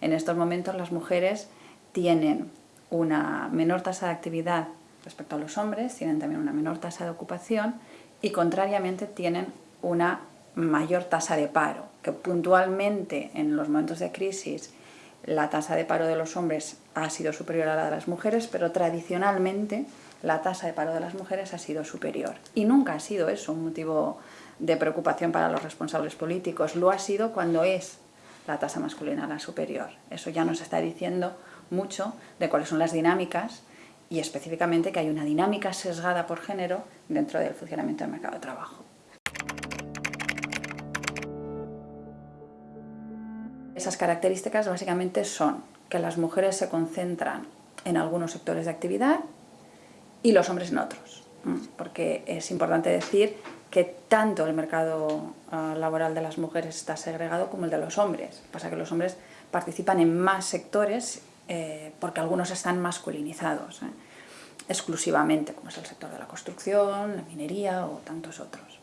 En estos momentos las mujeres tienen una menor tasa de actividad respecto a los hombres, tienen también una menor tasa de ocupación y contrariamente tienen una mayor tasa de paro, que puntualmente en los momentos de crisis la tasa de paro de los hombres ha sido superior a la de las mujeres, pero tradicionalmente la tasa de paro de las mujeres ha sido superior. Y nunca ha sido eso un motivo de preocupación para los responsables políticos, lo ha sido cuando es la tasa masculina la superior. Eso ya nos está diciendo mucho de cuáles son las dinámicas y específicamente que hay una dinámica sesgada por género dentro del funcionamiento del mercado de trabajo. Esas características básicamente son que las mujeres se concentran en algunos sectores de actividad y los hombres en otros. Porque es importante decir que tanto el mercado ah, laboral de las mujeres está segregado como el de los hombres. Pasa que los hombres participan en más sectores eh, porque algunos están masculinizados, ¿eh? exclusivamente, como es el sector de la construcción, la minería o tantos otros.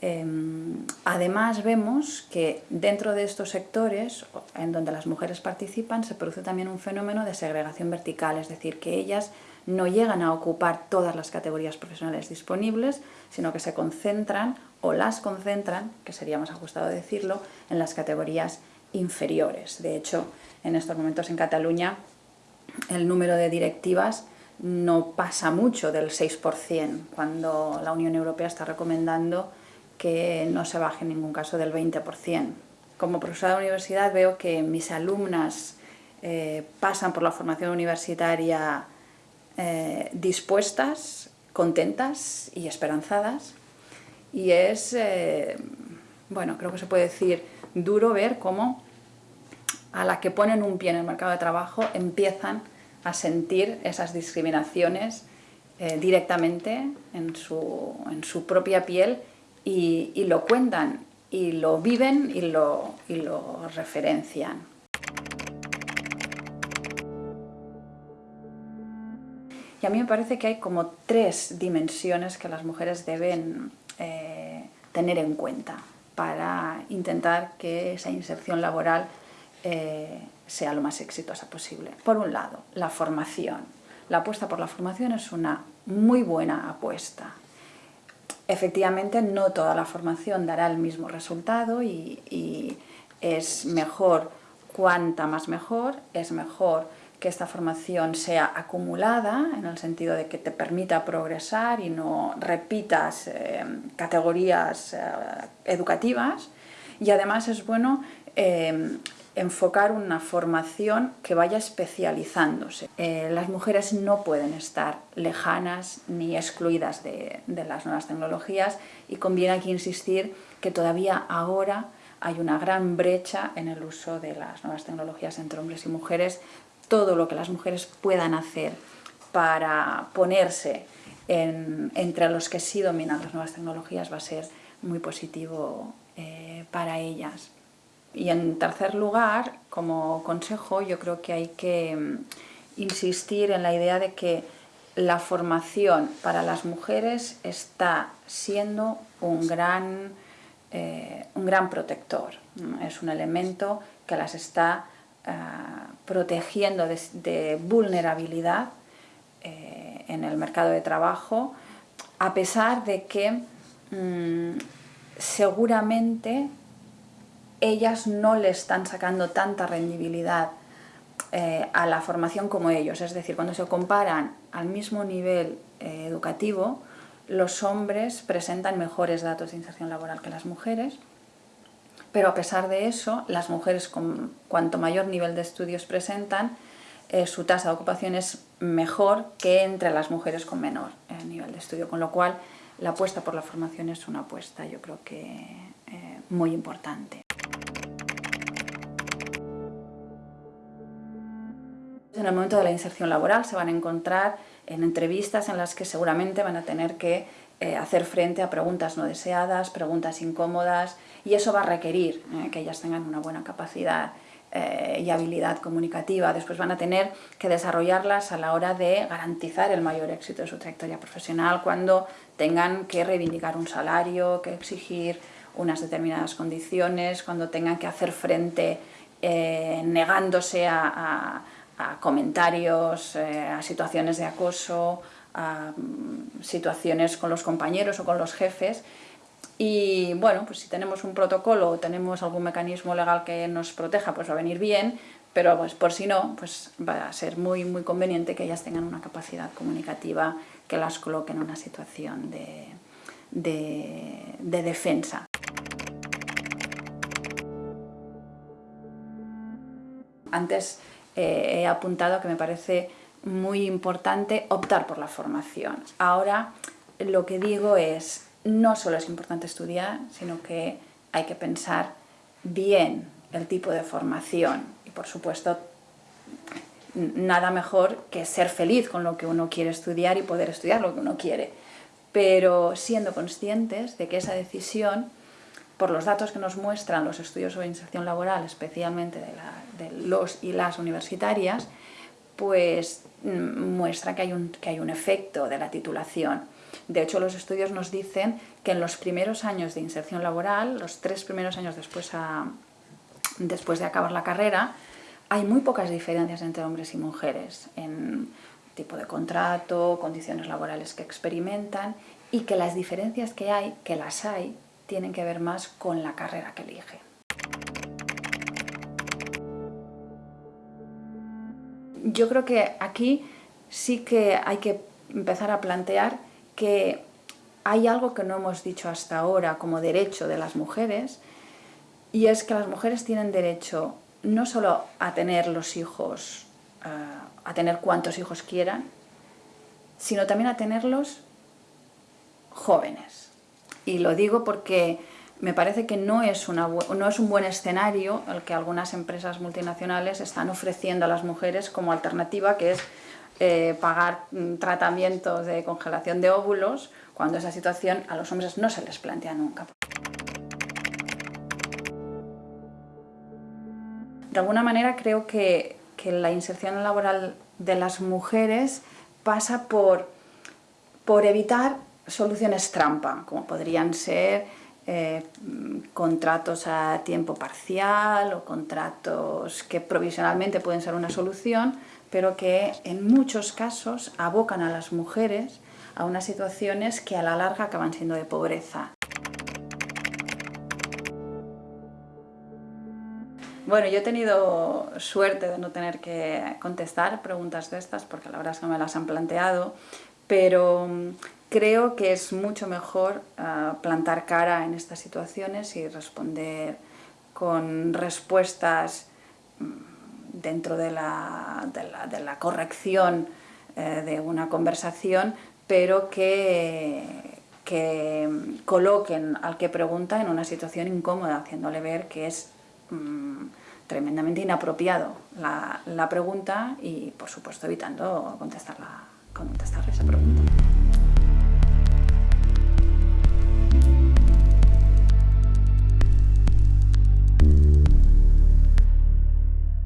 Em, además vemos que dentro de estos sectores en donde las mujeres participan se produce también un fenómeno de segregación vertical, es decir, que ellas no llegan a ocupar todas las categorías profesionales disponibles, sino que se concentran o las concentran, que sería más ajustado decirlo, en las categorías inferiores. De hecho, en estos momentos en Cataluña el número de directivas no pasa mucho del 6%, cuando la Unión Europea está recomendando que no se baje en ningún caso del 20%. Como profesora de universidad veo que mis alumnas eh, pasan por la formación universitaria eh, dispuestas, contentas y esperanzadas. Y es, eh, bueno, creo que se puede decir, duro ver cómo a la que ponen un pie en el mercado de trabajo empiezan a sentir esas discriminaciones eh, directamente en su, en su, propia piel y, y, lo cuentan, y lo viven y lo, y lo referencian. Y a mí me parece que hay como tres dimensiones que las mujeres deben eh, tener en cuenta para intentar que esa inserción laboral eh, sea lo más exitosa posible. Por un lado, la formación. La apuesta por la formación es una muy buena apuesta. Efectivamente, no toda la formación dará el mismo resultado y, y es mejor, cuanta más mejor, es mejor que esta formación sea acumulada, en el sentido de que te permita progresar y no repitas eh, categorías eh, educativas. Y además es bueno eh, enfocar una formación que vaya especializándose. las mujeres no pueden estar lejanas ni excluidas de, de las nuevas tecnologías y conviene aquí insistir que todavía ahora hay una gran brecha en el uso de las nuevas tecnologías entre hombres y mujeres, todo lo que las mujeres puedan hacer para ponerse entre los que sí dominan las nuevas tecnologías va a ser muy positivo eh, para ellas. Y en tercer lugar, como consejo, yo creo que hay que mm, insistir en la idea de que la formación para las mujeres está siendo un gran, eh, un gran protector. Es un elemento que las está eh, protegiendo de, vulnerabilidad eh, en el mercado de trabajo, a pesar de que mm, seguramente ellas no le están sacando tanta rendibilidad eh, a la formación como ellos. Es decir, cuando se comparan al mismo nivel educativo, los hombres presentan mejores datos de inserción laboral que las mujeres, pero a pesar de eso, las mujeres con cuanto mayor nivel de estudios presentan, eh, su tasa de ocupación es mejor que entre las mujeres con menor eh, nivel de estudio, con lo cual la apuesta por la formación es una apuesta yo creo que eh, muy importante. En el momento de la inserción laboral se van a encontrar en entrevistas en las que seguramente van a tener que hacer frente a preguntas no deseadas, preguntas incómodas, y eso va a requerir eh, que ellas tengan una buena capacidad eh, y habilidad comunicativa. Después van a tener que desarrollarlas a la hora de garantizar el mayor éxito de su trayectoria profesional cuando tengan que reivindicar un salario, que exigir unas determinadas condiciones, cuando tengan que hacer frente eh, negándose a, comentarios, eh, a situaciones de acoso, a mm, situaciones con los compañeros o con los jefes. Y bueno, pues si tenemos un protocolo o tenemos algún mecanismo legal que nos proteja, pues va a venir bien, pero pues por si no, pues va a ser muy, muy conveniente que ellas tengan una capacidad comunicativa que las coloque en una situación de, de defensa. Antes eh, he apuntado que me parece muy importante optar por la formación. Ahora lo que digo es, no solo es importante estudiar, sino que hay que pensar bien el tipo de formación y por supuesto nada mejor que ser feliz con lo que uno quiere estudiar y poder estudiar lo que uno quiere, pero siendo conscientes de que esa decisión por los datos que nos muestran los estudios sobre inserción laboral, especialmente de, los y las universitarias, pues muestra que hay, un, que hay un efecto de la titulación. De hecho, los estudios nos dicen que en los primeros años de inserción laboral, los tres primeros años después, después de acabar la carrera, hay muy pocas diferencias entre hombres y mujeres en tipo de contrato, condiciones laborales que experimentan y que las diferencias que hay, que las hay, tienen que ver más con la carrera que elige. Yo creo que aquí sí que hay que empezar a plantear que hay algo que no hemos dicho hasta ahora como derecho de las mujeres y es que las mujeres tienen derecho no solo a tener los hijos, eh, a tener cuantos hijos quieran, sino también a tenerlos jóvenes. Y lo digo porque me parece que no es, no es un buen escenario el que algunas empresas multinacionales están ofreciendo a las mujeres como alternativa, que es eh, pagar mm, tratamientos de congelación de óvulos, cuando esa situación a los hombres no se les plantea nunca. De alguna manera creo que, que la inserción laboral de las mujeres pasa por, por evitar soluciones trampa, como podrían ser eh, contratos a tiempo parcial o contratos que provisionalmente pueden ser una solución, pero que en muchos casos abocan a las mujeres a unas situaciones que a la larga acaban siendo de pobreza. Bueno, yo he tenido suerte de no tener que contestar preguntas de estas, porque la verdad es que me las han planteado, pero Creo que es mucho mejor ah, plantar cara en estas situaciones y responder con respuestas mm, dentro de la, corrección eh, de una conversación, pero que, coloquen al que pregunta en una situación incómoda, haciéndole ver que es mm, tremendamente inapropiado la, pregunta y, por supuesto, evitando contestar esa pregunta.